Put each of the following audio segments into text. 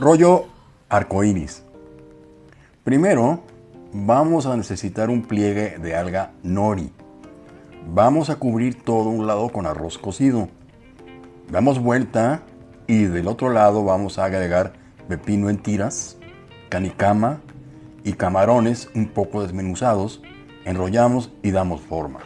Rollo arcoíris. Primero, vamos a necesitar un pliegue de alga nori. Vamos a cubrir todo un lado con arroz cocido. Damos vuelta y del otro lado vamos a agregar pepino en tiras, canicama y camarones un poco desmenuzados. Enrollamos y damos forma.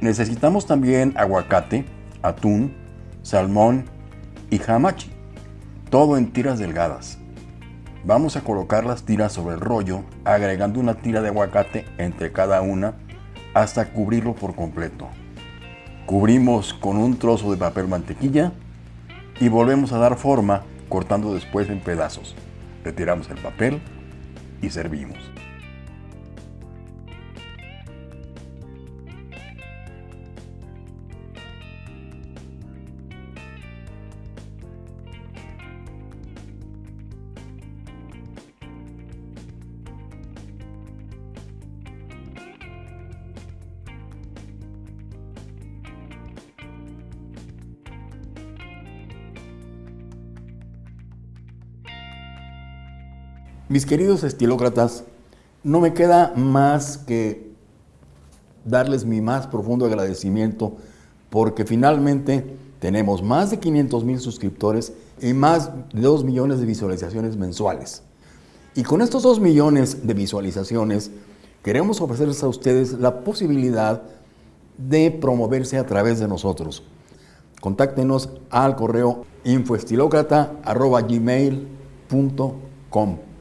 Necesitamos también aguacate, atún, salmón y hamachi, todo en tiras delgadas. Vamos a colocar las tiras sobre el rollo, agregando una tira de aguacate entre cada una hasta cubrirlo por completo. Cubrimos con un trozo de papel mantequilla y volvemos a dar forma cortando después en pedazos. Retiramos el papel y servimos. Mis queridos estilócratas, no me queda más que darles mi más profundo agradecimiento porque finalmente tenemos más de 500 mil suscriptores y más de 2 millones de visualizaciones mensuales. Y con estos 2 millones de visualizaciones queremos ofrecerles a ustedes la posibilidad de promoverse a través de nosotros. Contáctenos al correo infoestilócrata.gmail.com